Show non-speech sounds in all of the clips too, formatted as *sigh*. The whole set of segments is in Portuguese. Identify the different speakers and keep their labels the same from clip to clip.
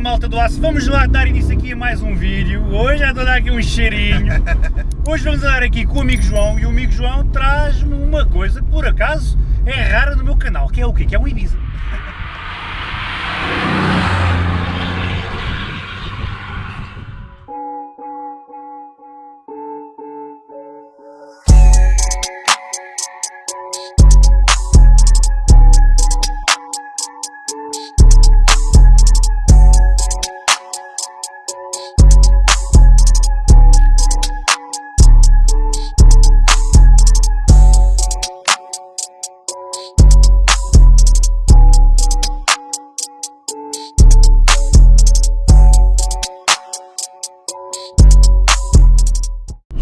Speaker 1: malta do aço, vamos lá dar início aqui a mais um vídeo. Hoje é de dar aqui um cheirinho. *laughs* Hoje vamos dar aqui com o amigo João e o amigo João traz-me uma coisa que por acaso é rara no meu canal, que é o quê? Que é um Ibiza. *laughs*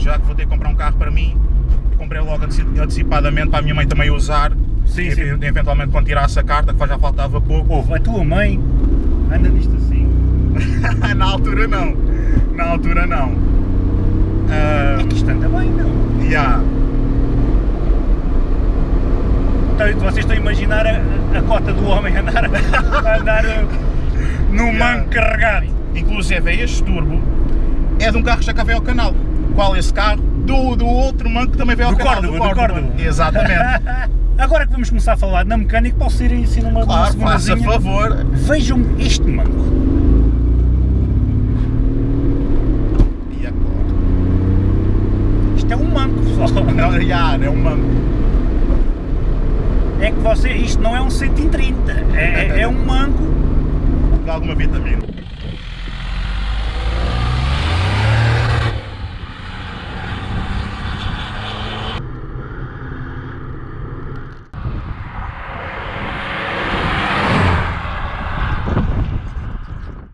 Speaker 2: já que vou ter que comprar um carro para mim, comprei logo anteci- antecipadamente para a minha mãe também usar.
Speaker 1: Sim,
Speaker 2: e,
Speaker 1: sim.
Speaker 2: Eventualmente quando tirasse a carta, que já faltava pouco.
Speaker 1: Ouve, a tua mãe anda nisto assim. *laughs*
Speaker 2: Na altura não. Na altura não. Ah,
Speaker 1: É que isto anda bem, não?
Speaker 2: yeah.
Speaker 1: Então, vocês estão a imaginar a, a cota do homem andar, a andar *laughs* uh, num
Speaker 2: Yeah.
Speaker 1: manco carregado.
Speaker 2: Inclusive este turbo é de um carro que já cá veio ao canal. Qual esse carro? Do, do outro manco que também veio ao
Speaker 1: Do
Speaker 2: canal.
Speaker 1: Córdoba, do Córdoba.
Speaker 2: Exatamente. *laughs*
Speaker 1: Agora que vamos começar a falar na mecânica, posso ir assim numa,
Speaker 2: claro, faça
Speaker 1: segundazinha?
Speaker 2: favor.
Speaker 1: Vejam este manco.
Speaker 2: E agora?
Speaker 1: Isto é um manco, pessoal. *laughs*
Speaker 2: Não, yeah, é um manco.
Speaker 1: É que você, isto não é um 130, é, é um manco.
Speaker 2: De alguma vitamina.